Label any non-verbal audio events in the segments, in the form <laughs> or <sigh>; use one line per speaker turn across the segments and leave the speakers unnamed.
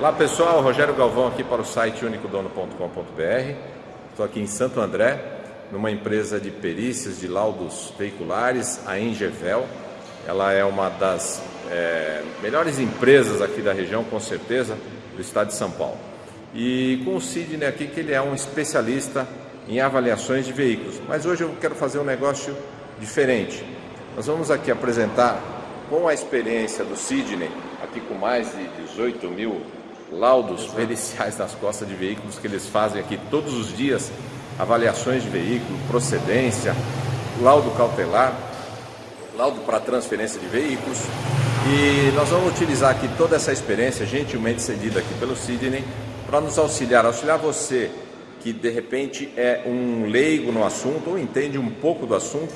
Olá pessoal, Rogério Galvão aqui para o site unicodono.com.br. Estou aqui em Santo André, numa empresa de perícias de laudos veiculares, a Engevel. Ela é uma das é, melhores empresas aqui da região, com certeza, do estado de São Paulo. E com o Sidney aqui, que ele é um especialista em avaliações de veículos. Mas hoje eu quero fazer um negócio diferente. Nós vamos aqui apresentar, com a experiência do Sidney, aqui com mais de 18 mil laudos periciais nas costas de veículos que eles fazem aqui todos os dias, avaliações de veículo, procedência, laudo cautelar, laudo para transferência de veículos. E nós vamos utilizar aqui toda essa experiência, gentilmente cedida aqui pelo Sidney, para nos auxiliar, auxiliar você que de repente é um leigo no assunto ou entende um pouco do assunto,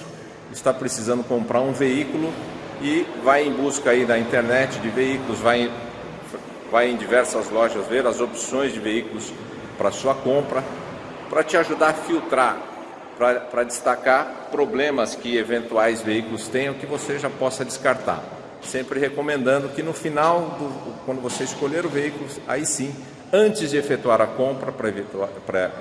está precisando comprar um veículo e vai em busca aí da internet de veículos, vai vai em diversas lojas ver as opções de veículos para sua compra, para te ajudar a filtrar, para destacar problemas que eventuais veículos tenham que você já possa descartar. Sempre recomendando que no final, do, quando você escolher o veículo, aí sim, antes de efetuar a compra, para evitar,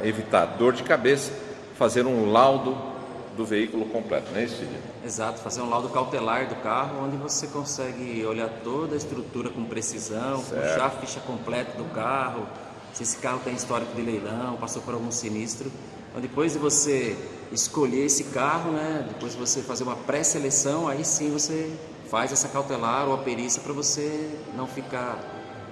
evitar dor de cabeça, fazer um laudo do veículo completo, não é isso, Cid?
Exato, fazer um laudo cautelar do carro, onde você consegue olhar toda a estrutura com precisão, certo. puxar a ficha completa do carro, se esse carro tem histórico de leilão, passou por algum sinistro. Então, depois de você escolher esse carro, né, depois de você fazer uma pré-seleção, aí sim você faz essa cautelar ou a perícia para você não ficar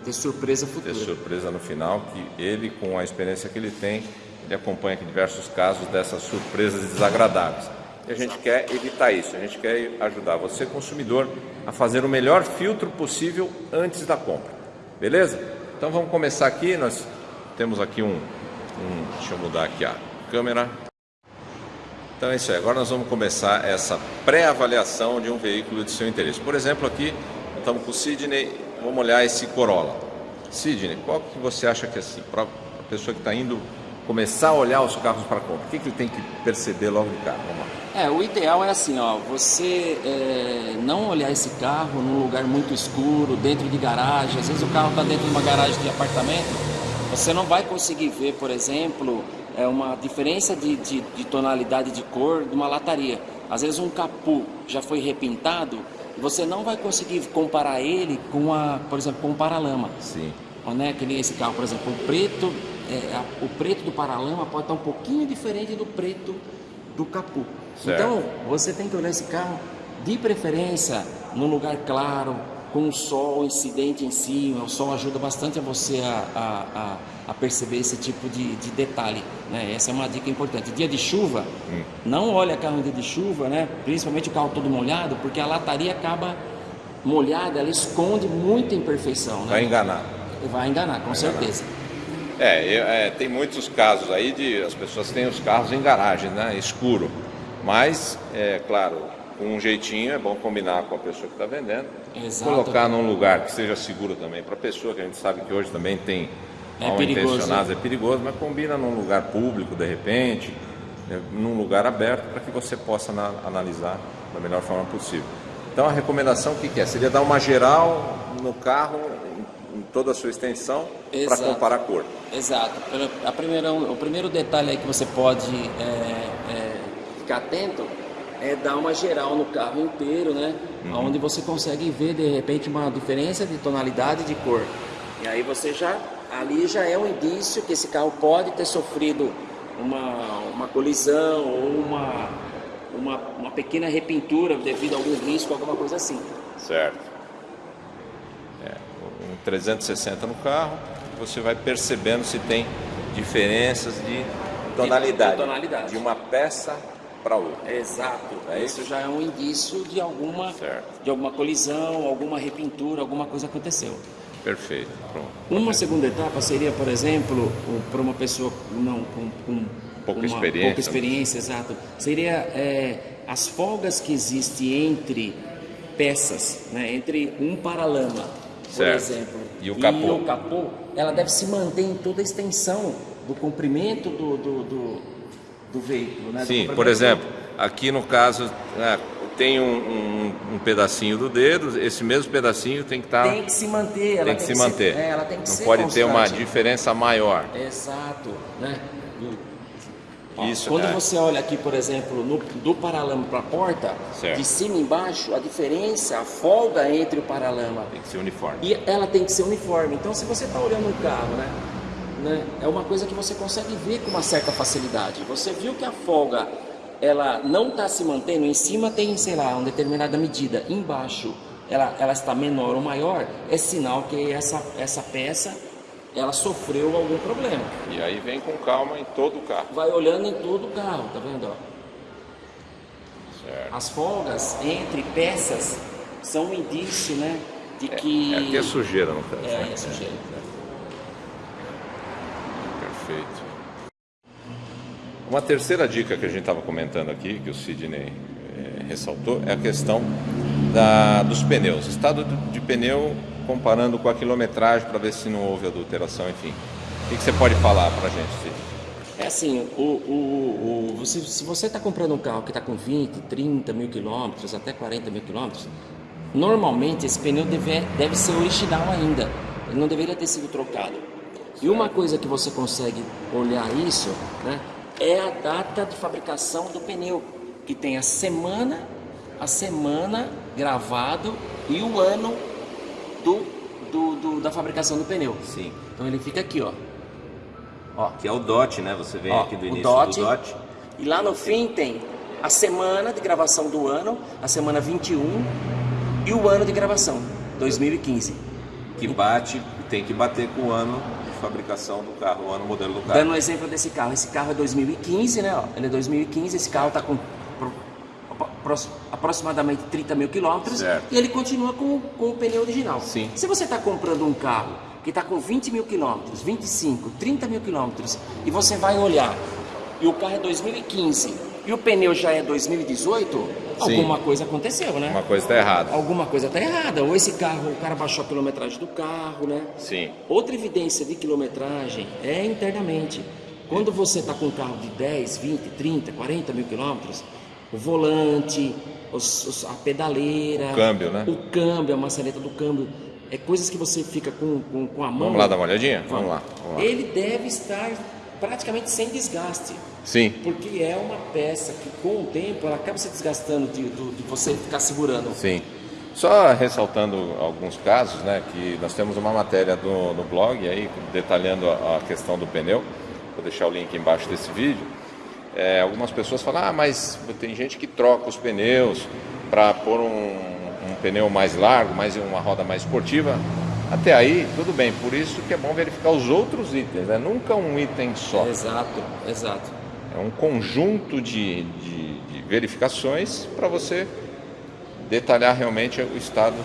ter surpresa futura.
Ter surpresa no final, que ele, com a experiência que ele tem, ele acompanha aqui diversos casos dessas surpresas desagradáveis. E a gente quer evitar isso, a gente quer ajudar você, consumidor, a fazer o melhor filtro possível antes da compra. Beleza? Então vamos começar aqui, nós temos aqui um, um deixa eu mudar aqui a câmera. Então é isso aí, agora nós vamos começar essa pré-avaliação de um veículo de seu interesse. Por exemplo, aqui estamos com o Sidney, vamos olhar esse Corolla. Sidney, qual que você acha que é assim, para a pessoa que está indo começar a olhar os carros para compra? O que, que ele tem que perceber logo de cara? Vamos
lá. É, o ideal é assim, ó, você é, não olhar esse carro num lugar muito escuro, dentro de garagem. Às vezes o carro está dentro de uma garagem de apartamento, você não vai conseguir ver, por exemplo, é uma diferença de, de, de tonalidade de cor de uma lataria. Às vezes um capô já foi repintado, você não vai conseguir comparar ele com a, por exemplo, com um paralama.
Sim.
Né? Que nem esse carro, por exemplo, o preto é, a, o preto do paralama pode estar um pouquinho diferente do preto do capô. Certo. Então, você tem que olhar esse carro de preferência num lugar claro, com o sol incidente em cima. O sol ajuda bastante a você a, a, a perceber esse tipo de, de, detalhe. Né? Essa é uma dica importante. Dia de chuva, hum. não olha carro em dia de chuva, né? principalmente o carro todo molhado, porque a lataria acaba molhada, ela esconde muita imperfeição. Né?
Vai enganar.
Vai enganar, com Vai certeza. Enganar.
É, é, tem muitos casos aí de as pessoas têm os carros em garagem, né, escuro. Mas, é claro, com um jeitinho é bom combinar com a pessoa que está vendendo. Exato. Colocar num lugar que seja seguro também para a pessoa, que a gente sabe que hoje também tem
é mal intencionados,
é perigoso, mas combina num lugar público de repente, né, num lugar aberto, para que você possa na, analisar da melhor forma possível. Então a recomendação o que, que é? Seria dar uma geral no carro toda a sua extensão para comparar a cor.
Exato. A primeira, o primeiro detalhe que você pode é, é, ficar atento é dar uma geral no carro inteiro, né? Uhum. Onde você consegue ver de repente uma diferença de tonalidade de cor. E aí você já, ali já é um indício que esse carro pode ter sofrido uma, uma colisão ou uma, uma, uma pequena repintura devido a algum risco, alguma coisa assim.
Certo. 360 no carro, você vai percebendo se tem diferenças de tonalidade, de, tonalidade. de uma peça para outra.
Exato. É isso? isso? já é um indício de alguma, de alguma colisão, alguma repintura, alguma coisa aconteceu.
Perfeito. Pronto.
Uma segunda etapa seria, por exemplo, para uma pessoa não, com, com
pouca experiência,
pouca experiência, exato, seria é, as folgas que existem entre peças, né, entre um paralama por exemplo,
e o capô.
E o capô, ela deve se manter em toda a extensão do comprimento do, do, do, do veículo. Né?
Sim, por exemplo, aqui no caso, né, tem um, um, um, pedacinho do dedo, esse mesmo pedacinho tem que estar.
Tá, tem que se manter, ela
tem que se manter.
Ser, é, ela tem que
Não
ser
pode
constante.
ter uma diferença maior.
Exato, né?
Isso,
Quando
é.
você olha aqui, por exemplo, no, do paralama para a porta,
certo.
de cima e embaixo, a diferença, a folga entre o paralama.
Tem que ser uniforme.
E ela tem que ser uniforme. Então, se você está olhando um carro, né, né, é uma coisa que você consegue ver com uma certa facilidade. Você viu que a folga ela não está se mantendo, em cima tem, sei lá, uma determinada medida, embaixo ela, ela está menor ou maior, é sinal que essa, essa peça ela sofreu algum problema.
E aí vem com calma em todo o carro.
Vai olhando em todo o carro, tá vendo? Ó?
Certo.
As folgas entre peças são um indício, né? De que.
É, aqui é sujeira no caso.
É,
né?
é sujeira.
Perfeito. Uma terceira dica que a gente estava comentando aqui, que o Sidney é, ressaltou, é a questão da, dos pneus. Estado de pneu comparando com a quilometragem para ver se não houve adulteração, enfim. O que, você pode falar para a gente, Cid?
É assim, o, o, o, você, se você está comprando um carro que está com 20, 30 mil quilômetros, até 40 mil quilômetros, normalmente esse pneu deve, deve ser original ainda. Ele não deveria ter sido trocado. E uma coisa que você consegue olhar isso, né, é a data de fabricação do pneu, que tem a semana, a semana gravado e o ano do, do, do, da fabricação do pneu.
Sim.
Então ele fica aqui, ó. ó.
Que é o DOT, né? Você vem
Ó,
aqui do início
DOT,
do DOT.
E lá no fim tem a semana de gravação do ano, a semana 21 e o ano de gravação, 2015.
Que bate, tem que bater com o ano de fabricação do carro, o ano modelo do carro.
Dando um exemplo desse carro, esse carro é 2015, né? ó, Ele é 2015, esse carro está com aproximadamente 30 mil quilômetros
Certo.
e ele continua com, com o pneu original.
Sim.
Se você está comprando um carro que está com 20 mil quilômetros, 25, 30 mil quilômetros e você vai olhar e o carro é 2015 e o pneu já é 2018, alguma coisa aconteceu, né?
Uma coisa está errada.
Alguma coisa está errada. Ou esse carro, o cara baixou a quilometragem do carro, né?
Sim.
Outra evidência de quilometragem é internamente. Quando você está com um carro de 10, 20, 30, 40 mil quilômetros, o volante, os- os- a pedaleira,
O câmbio, né?
o câmbio, a maçaneta do câmbio, é coisas que você fica com, com, com a mão.
Vamos lá dar uma olhadinha? Vamos lá. Vamos lá.
Ele deve estar praticamente sem desgaste.
Sim.
Porque é uma peça que com o tempo ela acaba se desgastando de, do- de você ficar segurando.
Sim. Só ressaltando alguns casos, né, que nós temos uma matéria do, no blog aí detalhando a, a questão do pneu. Vou deixar o link embaixo desse vídeo. É, algumas pessoas falam, ah, mas tem gente que troca os pneus para pôr um, um pneu mais largo, mais uma roda mais esportiva. Até aí, tudo bem. Por isso que é bom verificar os outros itens, né? Nunca um item só.
Exato, exato.
É um conjunto de, de, de verificações para você detalhar realmente o estado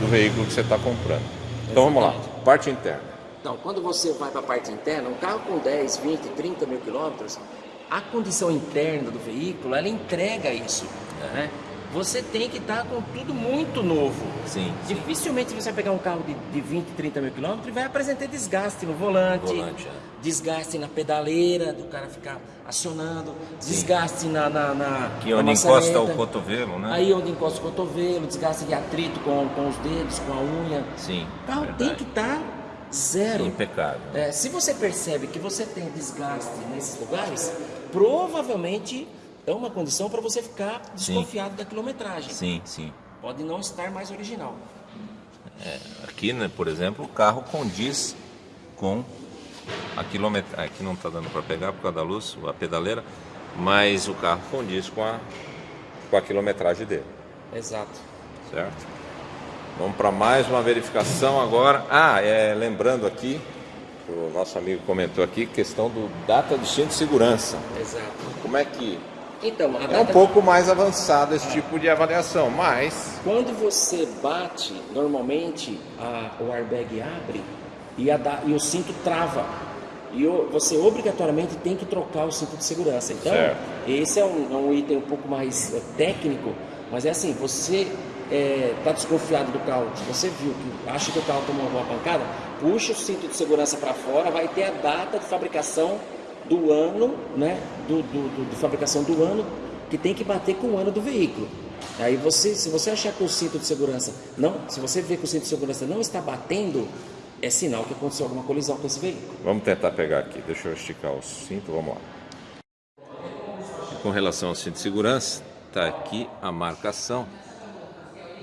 do veículo que você está comprando. Então vamos lá,
Exatamente.
parte interna.
Então, quando você vai para a parte interna, um carro com 10, 20, 30 mil quilômetros, a condição interna do veículo, ela entrega isso. Né? Você tem que estar com tudo muito novo.
Sim, sim.
Dificilmente você vai pegar um carro de, de 20, 30 mil quilômetros e vai apresentar desgaste no volante,
Volante, é.
desgaste na pedaleira, do cara ficar acionando, desgaste na, na, na
Que
na
onde encosta
maçaneta.
o cotovelo, né?
Aí onde encosta o cotovelo, desgaste de atrito com, com os dedos, com a unha.
Sim.
O carro tem
verdade.
que estar zero.
Impecável.
É, se você percebe que você tem desgaste nesses lugares, provavelmente é uma condição para você ficar desconfiado da quilometragem.
Sim, sim.
Pode não estar mais original.
Aqui, né, por exemplo, o carro condiz com a quilometragem. Aqui não está dando para pegar por causa da luz, a pedaleira, mas o carro condiz com a,
Com a quilometragem dele,
Exato.
certo? Vamos para mais uma verificação agora. Ah, é, lembrando aqui, o nosso amigo comentou aqui, questão do data de cinto de segurança.
Exato.
Como é que
Então, a
é um
data-
pouco mais avançado esse tipo de avaliação, mas
Quando você bate, normalmente a- o airbag abre e, da- e o cinto trava. E o- você obrigatoriamente tem que trocar o cinto de segurança. Então,
Certo.
esse é um, é um item um pouco mais é, técnico, mas é assim: você está desconfiado do carro, você viu que acha que o carro tomou alguma pancada, puxa o cinto de segurança para fora, vai ter a data de fabricação do ano, né? Do, do- do- de fabricação do ano, que tem que bater com o ano do veículo. Aí você, se você achar que o cinto de segurança não, se você vê que o cinto de segurança não está batendo, é sinal que aconteceu alguma colisão com esse veículo.
Vamos tentar pegar aqui. Deixa eu esticar o cinto, vamos lá.
Com relação ao cinto de segurança, está aqui a marcação.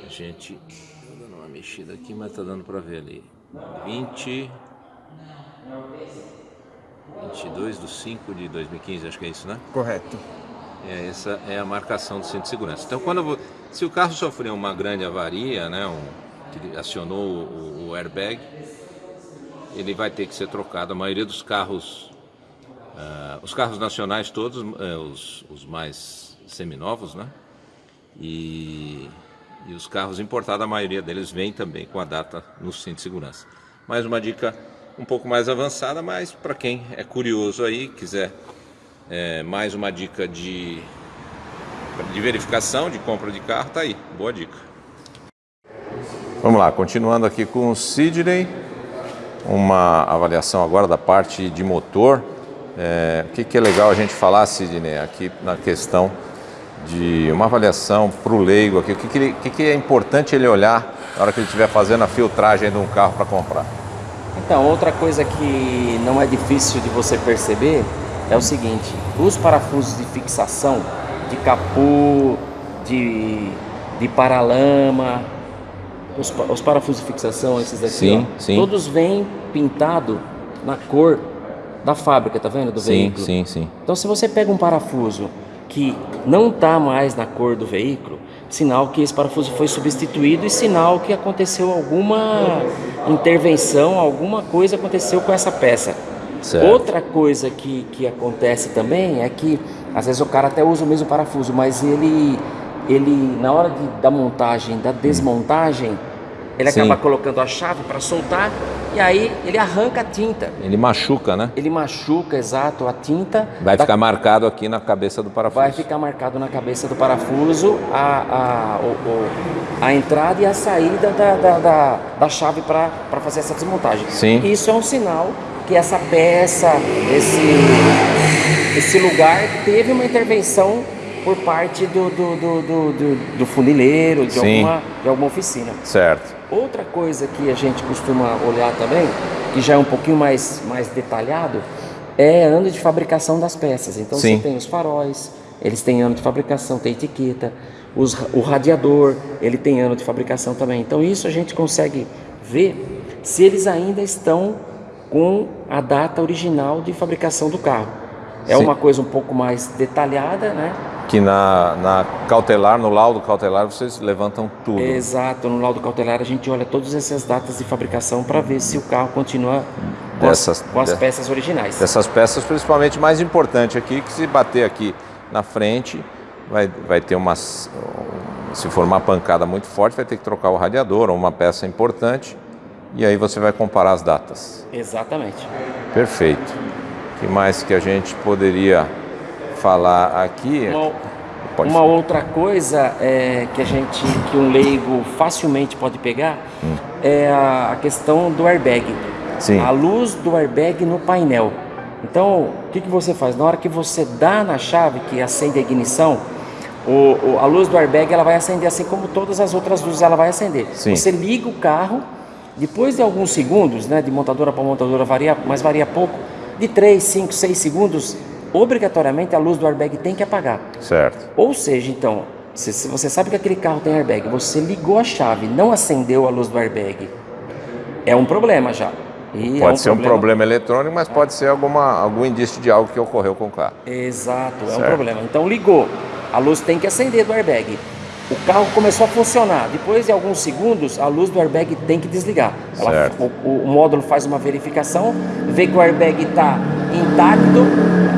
A gente tá dando uma mexida aqui, mas tá dando para ver ali. 20 22 de 5 de 2015, acho que é isso, né?
Correto.
É, essa é a marcação do cinto de segurança. Então, quando se o carro sofreu uma grande avaria, né, um, que acionou o, o, airbag, ele vai ter que ser trocado. A maioria dos carros, uh, os carros nacionais todos, uh, os, os mais seminovos, né? E, e os carros importados, a maioria deles vem também com a data no cinto de segurança. Mais uma dica um pouco mais avançada, mas para quem é curioso aí, quiser é, mais uma dica de, de verificação, de compra de carro, tá aí. Boa dica.
Vamos lá, continuando aqui com o Sidney, uma avaliação agora da parte de motor. É, o que, que é legal a gente falar, Sidney, aqui na questão de uma avaliação para o leigo aqui, o que, que, que, que é importante ele olhar na hora que ele estiver fazendo a filtragem de um carro para comprar?
Então, outra coisa que não é difícil de você perceber é o seguinte, os parafusos de fixação de capô, de, de paralama, os, os parafusos de fixação, esses daqui,
sim,
ó,
sim.
todos vêm pintado na cor da fábrica, tá vendo? Do
sim,
veículo.
Sim, sim,
Então se você pega um parafuso que não está mais na cor do veículo, sinal que esse parafuso foi substituído e sinal que aconteceu alguma intervenção, alguma coisa aconteceu com essa peça.
Certo.
Outra coisa que, que acontece também é que às vezes o cara até usa o mesmo parafuso, mas ele, ele na hora de, da montagem, da desmontagem, ele
Sim.
acaba colocando a chave para soltar e aí ele arranca a tinta.
Ele machuca, né?
Ele machuca, exato, a tinta.
Vai
da-
ficar marcado aqui na cabeça do parafuso.
vai ficar marcado na cabeça do parafuso a, a, o- a entrada e a saída da, da, da, da chave para fazer essa desmontagem.
Sim.
Isso é um sinal que essa peça, esse, esse lugar teve uma intervenção por parte do, do, do, do, do- do funileiro, de
Sim.
alguma, de alguma oficina.
Certo.
Outra coisa que a gente costuma olhar também, que já é um pouquinho mais, mais detalhado, é ano de fabricação das peças. Então
Sim.
você tem os faróis, eles têm ano de fabricação, tem etiqueta, os, o radiador, ele tem ano de fabricação também. Então isso a gente consegue ver se eles ainda estão com a data original de fabricação do carro. É
Sim.
uma coisa um pouco mais detalhada, né?
Que na, na cautelar, no laudo cautelar, vocês levantam tudo.
Exato, no laudo cautelar a gente olha todas essas datas de fabricação para ver se o carro continua com,
Dessas-
as, com as
de-
peças originais.
Dessas peças, principalmente mais importante aqui, que se bater aqui na frente, vai, vai ter uma. Se for uma pancada muito forte, vai ter que trocar o radiador ou uma peça importante. E aí você vai comparar as datas.
Exatamente.
Perfeito. O que mais que a gente poderia falar aqui?
Uma,
Pode
uma outra coisa é, que a gente, que um leigo facilmente pode pegar, é a, a questão do airbag.
Sim.
A luz do airbag no painel. Então, o que, que você faz? Na hora que você dá na chave que acende a ignição, o, o- a luz do airbag ela vai acender assim como todas as outras luzes ela vai acender.
Sim.
Você liga o carro, depois de alguns segundos, né, de montadora para montadora varia, mas varia pouco, de 3, 5, 6 segundos, obrigatoriamente a luz do airbag tem que apagar.
Certo.
Ou seja, então, se, você sabe que aquele carro tem airbag, você ligou a chave, não acendeu a luz do airbag, é um problema já. E é
Pode ser um problema eletrônico, mas pode ser alguma, algum indício de algo que ocorreu com o carro.
Exato, é um
Certo.
problema. Então ligou, a luz tem que acender do airbag. O carro começou a funcionar. Depois de alguns segundos, a luz do airbag tem que desligar. Ela-
Certo.
o, o módulo faz uma verificação, vê que o airbag está intacto,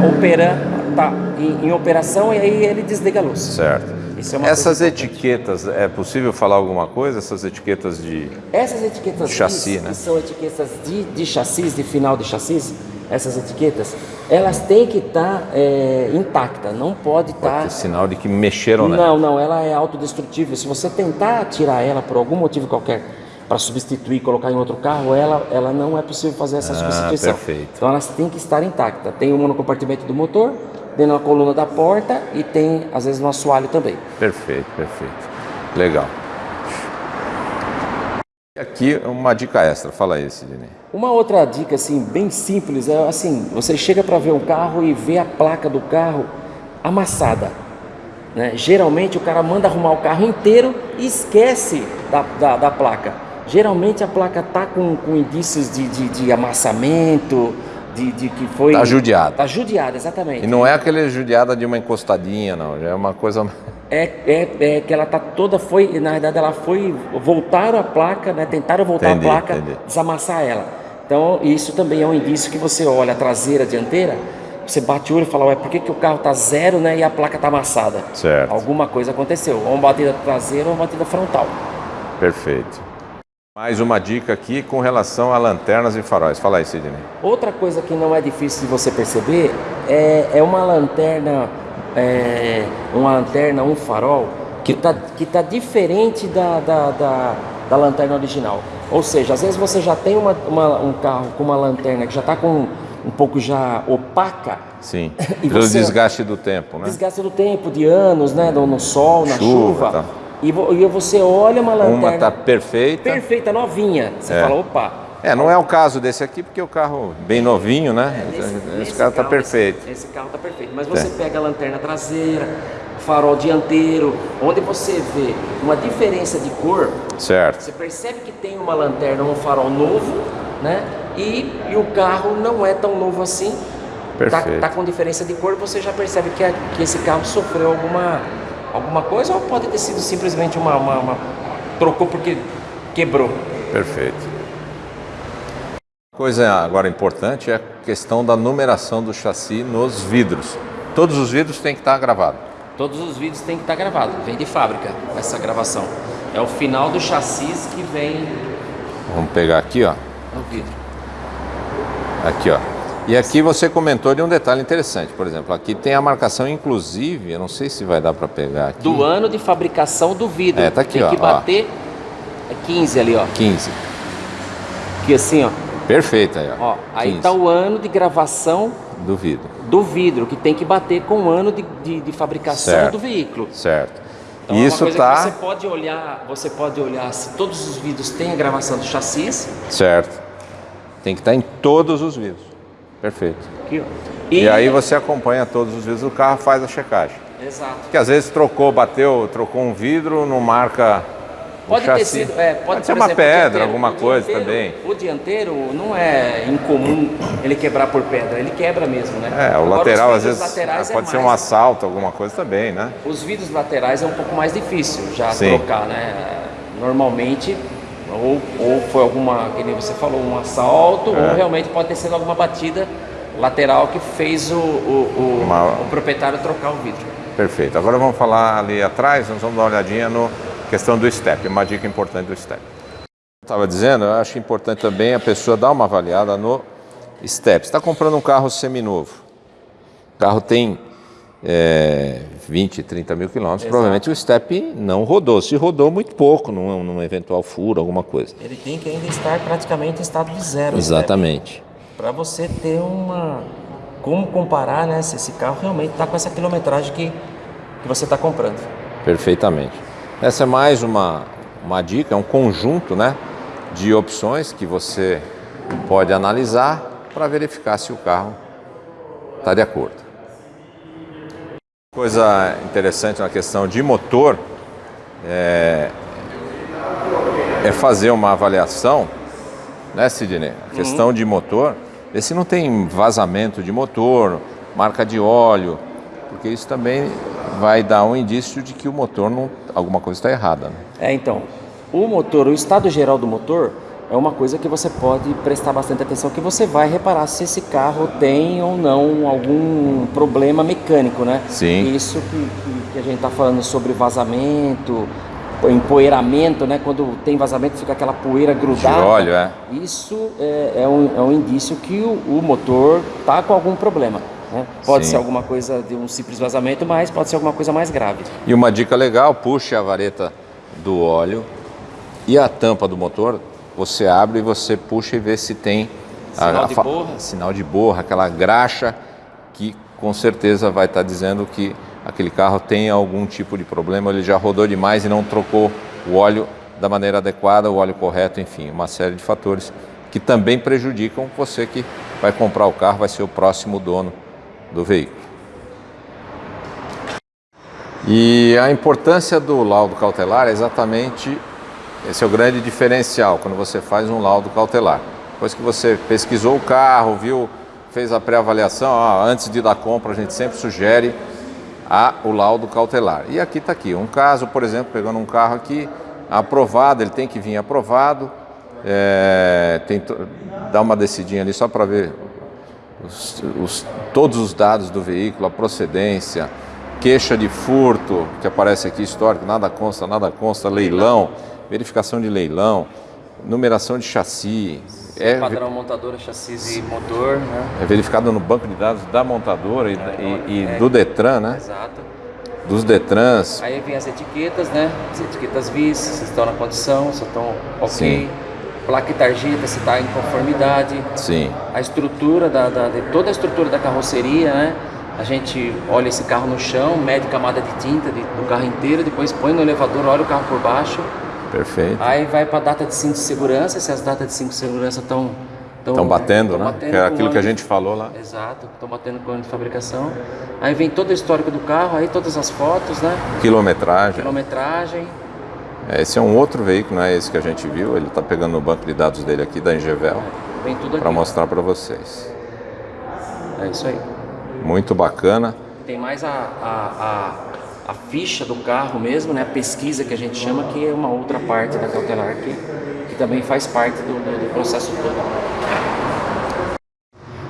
operando, tá em, em operação e aí ele desliga a luz.
Certo.
É
Essas
importante.
etiquetas, é possível falar alguma coisa? Essas etiquetas de.
Essas etiquetas
Chassi,
de,
né?
que são etiquetas de, de chassis, de final de chassis, essas etiquetas, elas têm que estar intactas, não pode estar
ter sinal de que mexeram, né?
Não, não, ela é autodestrutível. Se você tentar tirar ela por algum motivo qualquer para substituir, colocar em outro carro, ela, ela não é possível fazer essa substituição.
perfeito.
Então elas têm que estar intactas. Tem uma no compartimento do motor, dentro da coluna da porta e tem, às vezes, no assoalho também.
Perfeito, perfeito. Legal. Aqui uma dica extra, fala aí, Sidney.
Uma outra dica, assim, bem simples, é assim, você chega para ver um carro e vê a placa do carro amassada. Né? Geralmente o cara manda arrumar o carro inteiro e esquece da, da, da placa. Geralmente a placa tá com, com indícios de, de, de amassamento, de, de, que foi.
Tá judiada.
Tá judiada, exatamente.
E não é aquele judiada de uma encostadinha, não. Já é uma coisa.
É, é, é, que ela tá toda foi, na verdade ela foi, voltaram a placa, né? Tentaram voltar
Entendi,
a placa,
entendi.
desamassar ela. Então isso também é um indício que você olha a traseira, a dianteira, você bate o olho e fala, ué, por que, que o carro tá zero, né? E a placa tá amassada?
Certo.
Alguma coisa aconteceu, ou uma batida traseira ou uma batida frontal.
Perfeito. Mais uma dica aqui com relação a lanternas e faróis. Fala aí, Sidney.
Outra coisa que não é difícil de você perceber é, é uma lanterna, é, uma lanterna, um farol que está que tá diferente da, da, da, da lanterna original. Ou seja, às vezes você já tem uma, uma- um carro com uma lanterna que já está com um pouco já opaca,
Sim. <laughs>
E
Pelo
você-
desgaste do tempo, né?
desgaste do tempo, de anos, né, no, no sol, na
Chuva,
chuva,
tá.
E, vo- você olha uma lanterna
Uma tá perfeita.
perfeita, novinha, você
É.
fala, opa,
É, não é o caso desse aqui, porque o carro bem novinho, né?
Nesse-
esse,
nesse
carro tá
carro,
perfeito.
Esse, esse carro tá perfeito. Mas você pega a lanterna traseira, farol dianteiro, onde você vê uma diferença de cor,
Certo.
você percebe que tem uma lanterna, um farol novo, né? E, e o carro não é tão novo assim. Tá,
Perfeito.
tá com diferença de cor, você já percebe que, a- que esse carro sofreu alguma, alguma coisa ou pode ter sido simplesmente uma, uma- uma- trocou porque quebrou.
Perfeito. Coisa agora importante é a questão da numeração do chassi nos vidros. Todos os vidros têm que estar gravados.
Todos os vídeos têm que estar gravados, vem de fábrica essa gravação. É o final do chassis que vem
Vamos pegar aqui, ó.
no vidro.
Aqui, ó. E aqui você comentou de um detalhe interessante. Por exemplo, aqui tem a marcação, inclusive, eu não sei se vai dar para pegar aqui.
Do ano de fabricação do vidro.
É, tá aqui,
Tem
ó,
que
ó.
bater é 15 ali, ó.
15.
Aqui assim, ó.
Perfeito aí, ó.
ó aí
15
tá o ano de gravação
do vidro.
do vidro, que tem que bater com o ano de, de, de fabricação
Certo.
do veículo.
Certo.
Então, é
Isso tá
que você pode olhar, você pode olhar se todos os vidros têm a gravação do chassis.
certo. Tem que estar em todos os vidros. Perfeito.
Aqui, ó.
E, aí você acompanha todos os vidros do carro, faz a checagem.
Exato.
Porque às vezes trocou, bateu, trocou um vidro, não marca
Pode ter sido, é, pode,
Pode ser uma
exemplo,
pedra,
dianteiro.
alguma coisa
dianteiro-
também.
O dianteiro não é incomum ele quebrar por pedra, ele quebra mesmo, né?
É, o
Agora,
lateral às vezes
laterais é
pode ser um
mais-
assalto, alguma coisa também, né?
Os vidros laterais é um pouco mais difícil já
Sim.
trocar, né? Normalmente, ou, ou foi alguma, que nem você falou, um assalto,
É.
ou realmente pode ter sido alguma batida lateral que fez o, o, o-
Uma-
o proprietário trocar o vidro.
Perfeito. Agora vamos falar ali atrás, nós vamos dar uma olhadinha no questão do step, uma dica importante do step. Estava dizendo, eu acho importante também a pessoa dar uma avaliada no step. Você está comprando um carro seminovo. O carro tem é, 20, 30 mil quilômetros, provavelmente o step não rodou. Se rodou, muito pouco, num, num eventual furo, alguma coisa.
Ele tem que ainda estar praticamente em estado de zero.
Exatamente.
Para você ter uma. Como comparar, né? Se esse carro realmente está com essa quilometragem que, que você está comprando.
Perfeitamente. Essa é mais uma, uma dica, é um conjunto né, de opções que você pode analisar para verificar se o carro está de acordo. Coisa interessante na questão de motor é, é fazer uma avaliação, né, Sidney? A questão de motor, ver se não tem vazamento de motor, marca de óleo, porque isso também vai dar um indício de que o motor não, alguma coisa está errada. Né?
É, então, o motor, o estado geral do motor é uma coisa que você pode prestar bastante atenção, que você vai reparar se esse carro tem ou não algum problema mecânico, né?
Sim.
Isso que, que- que a gente está falando sobre vazamento, empoeiramento, né? Quando tem vazamento fica aquela poeira grudada.
óleo, é.
Isso é, é um, é um indício que o, o motor tá com algum problema. né? Pode
Sim.
ser alguma coisa de um simples vazamento, mas pode ser alguma coisa mais grave.
E uma dica legal, puxe a vareta do óleo e a tampa do motor, você abre e você puxa e vê se tem
Sinal de
fa-
borra.
sinal de borra, aquela graxa que com certeza vai estar dizendo que aquele carro tem algum tipo de problema, ele já rodou demais e não trocou o óleo da maneira adequada, o óleo correto, enfim, uma série de fatores que também prejudicam você que vai comprar o carro, vai ser o próximo dono do veículo. E a importância do laudo cautelar é exatamente esse é o grande diferencial quando você faz um laudo cautelar. Depois que você pesquisou o carro, viu, fez a pré-avaliação, antes de dar compra a gente sempre sugere a, o laudo cautelar. E aqui está aqui, um caso, por exemplo, pegando um carro aqui, aprovado, ele tem que vir aprovado, é, tem, dá uma descidinha ali só para ver os, os, todos os dados do veículo, a procedência, queixa de furto, que aparece aqui histórico, nada consta, nada consta, leilão, verificação de leilão, numeração de chassi.
É, padrão montadora, chassi e motor, né?
É verificado no banco de dados da montadora e, é, e, e é, do Detran, né?
Exato.
Dos Detrans.
Aí vem as etiquetas, né? As etiquetas VIS, se estão na condição, se estão ok. Sim. Placa e tarjeta, se está em conformidade.
Sim.
A estrutura, da, da, de toda a estrutura da carroceria, né? A gente olha esse carro no chão, mede camada de tinta de, do carro inteiro, depois põe no elevador, olha o carro por baixo.
Perfeito.
Aí vai para a data de cinto de segurança, se as datas de cinto de segurança estão
Estão batendo, né? Batendo que é aquilo que a gente falou lá.
Exato, estão batendo com o ano de fabricação. Aí vem todo o histórico do carro, aí todas as fotos, né?
Quilometragem.
Quilometragem.
É, esse é um outro veículo, não é esse que a gente viu. Ele está pegando no banco de dados dele aqui da Engevel.
É, vem tudo
Para mostrar para vocês.
É isso aí.
Muito bacana.
Tem mais a, a, a, a, ficha do carro mesmo, né? A pesquisa que a gente chama, que é uma outra parte da cautelar que, que também faz parte do, do, do processo todo.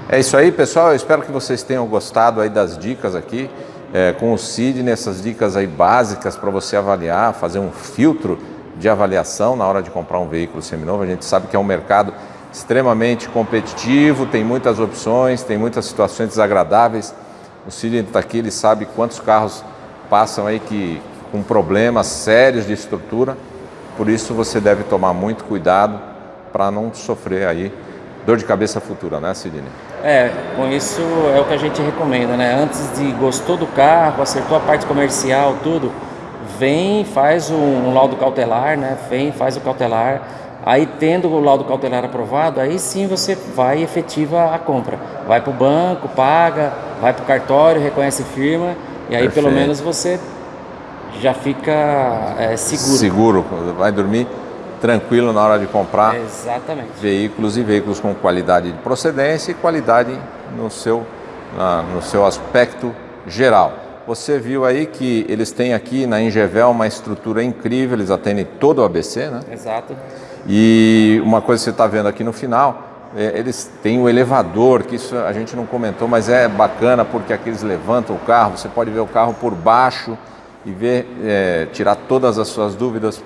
É isso aí, pessoal. Eu espero que vocês tenham gostado aí das dicas aqui é, com o Sidney, essas dicas aí básicas para você avaliar, fazer um filtro de avaliação na hora de comprar um veículo seminovo. A gente sabe que é um mercado extremamente competitivo, tem muitas opções, tem muitas situações desagradáveis. O Sidney está aqui, ele sabe quantos carros passam aí que, com problemas sérios de estrutura, por isso você deve tomar muito cuidado para não sofrer aí dor de cabeça futura, né Sidney?
É, com isso é o que a gente recomenda, né? Antes de gostou do carro, acertou a parte comercial, tudo, vem, faz um, laudo cautelar, né? Vem, faz o cautelar, Aí, tendo o laudo cautelar aprovado, aí sim você vai efetiva a compra. Vai para o banco, paga, vai para o cartório, reconhece firma, e aí Perfeito. pelo menos você já fica é, seguro.
Seguro, vai dormir tranquilo na hora de comprar
Exatamente.
veículos e veículos com qualidade de procedência e qualidade no seu, na, no seu aspecto geral. Você viu aí que eles têm aqui na Ingevel uma estrutura incrível, eles atendem todo o ABC, né?
Exato.
E uma coisa que você está vendo aqui no final, eles têm o elevador, que isso a gente não comentou, mas é bacana porque aqui eles levantam o carro, você pode ver o carro por baixo e ver, é, tirar todas as suas dúvidas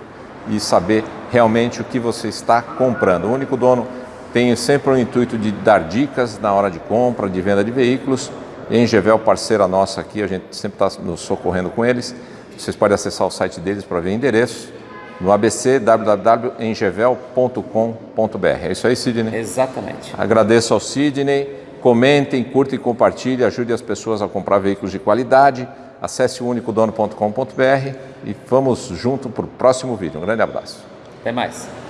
e saber realmente o que você está comprando. O único dono tem sempre o intuito de dar dicas na hora de compra, de venda de veículos. Engevel, parceira nossa aqui, a gente sempre está nos socorrendo com eles. Vocês podem acessar o site deles para ver endereços no ABC www.engevel.com.br. É isso aí, Sidney?
Exatamente.
Agradeço ao Sidney. Comentem, curtem e compartilhem. Ajude as pessoas a comprar veículos de qualidade. Acesse o unicodono.com.br e vamos junto para o próximo vídeo. Um grande abraço.
Até mais.